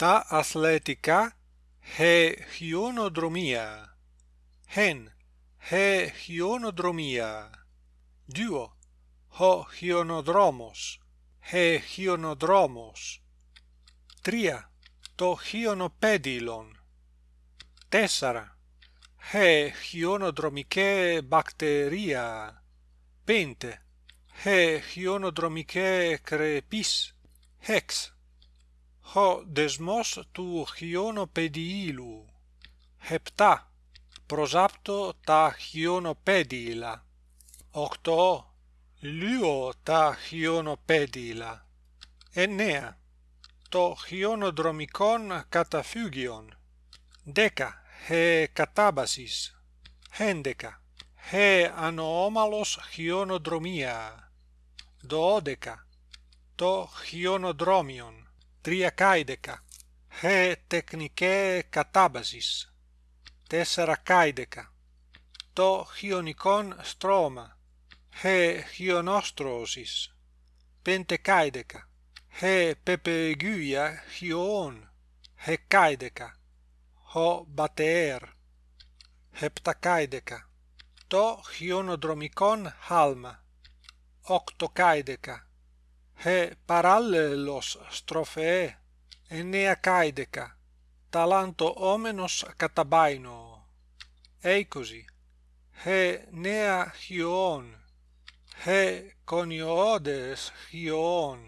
τα αθλητικά he χιονοδρομία hen he χιονοδρομία duo ho χιονοδρόμος he χιονοδρόμος τρία το χιονοπέδιλον τέσσερα he χιονοδρομικέ μπακτερία. Πέντε he χιονοδρομικέ κρεπής. Hex ho δεσμός του χιονοπεδίλου επτά προσάπτω τα χιονοπέδιλα οκτώ λύω τα χιονοπέδιλα εννέα το χιονοδρομικόν καταφύγιον δέκα he κατάβασης έντεκα he ανώμαλος χιονοδρομία δώδεκα το χιονοδρόμιον τριακάιδεκα he τεχνικέ κατάβασης τέσσερακάιδεκα το χιονικόν στρώμα. He χιονόστρωσης πεντεκάιδεκα he πεπεγούια χιόν hεκάιδεκα ho μπατεέρ. Heptακάιδεκα το χιονοδρομικόν χάλμα. Οκτωκάιδεκα he parallelos strophe enea caideca talanto omenos catabaino. Eikosi he nea hion he coniodes hion